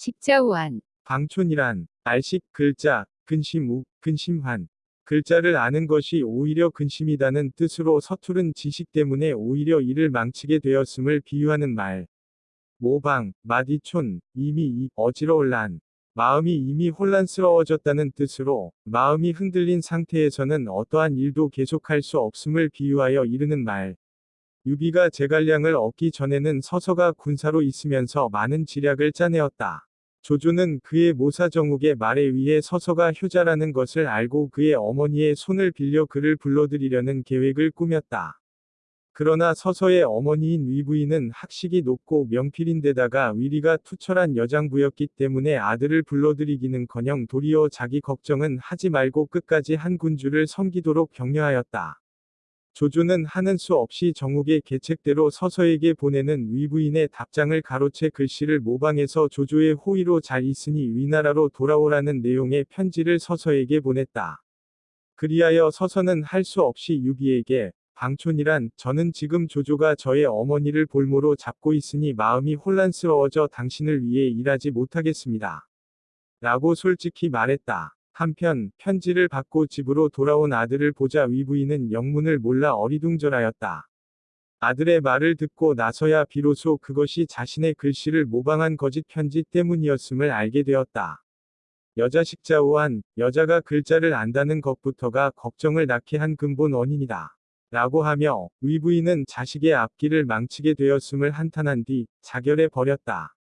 십자우안, 방촌이란 알식 글자 근심우 근심환 글자를 아는 것이 오히려 근심이다는 뜻으로 서투른 지식 때문에 오히려 이를 망치게 되었음을 비유하는 말. 모방, 마디촌, 이미 이, 어지러울란. 마음이 이미 혼란스러워졌다는 뜻으로 마음이 흔들린 상태에서는 어떠한 일도 계속할 수 없음을 비유하여 이르는 말. 유비가 제갈량을 얻기 전에는 서서가 군사로 있으면서 많은 지략을 짜내었다. 조조는 그의 모사 정욱의 말에 의해 서서가 효자라는 것을 알고 그의 어머니의 손을 빌려 그를 불러들이려는 계획을 꾸몄다. 그러나 서서의 어머니인 위부인은 학식이 높고 명필인데다가 위리가 투철한 여장부였기 때문에 아들을 불러들이기는커녕 도리어 자기 걱정은 하지 말고 끝까지 한 군주를 섬기도록 격려하였다. 조조는 하는 수 없이 정욱의 계책대로 서서에게 보내는 위부인의 답장을 가로채 글씨를 모방해서 조조의 호의로 잘 있으니 위나라로 돌아오라는 내용의 편지를 서서에게 보냈다. 그리하여 서서는 할 수 없이 유비에게 방촌이란 저는 지금 조조가 저의 어머니를 볼모로 잡고 있으니 마음이 혼란스러워져 당신을 위해 일하지 못하겠습니다. 라고 솔직히 말했다. 한편 편지를 받고 집으로 돌아온 아들을 보자 위부인은 영문을 몰라 어리둥절하였다. 아들의 말을 듣고 나서야 비로소 그것이 자신의 글씨를 모방한 거짓 편지 때문이었음을 알게 되었다. 여자 식자우한 여자가 글자를 안다는 것부터가 걱정을 낳게 한 근본 원인이다. 라고 하며 위부인은 자식의 앞길을 망치게 되었음을 한탄한 뒤 자결해 버렸다.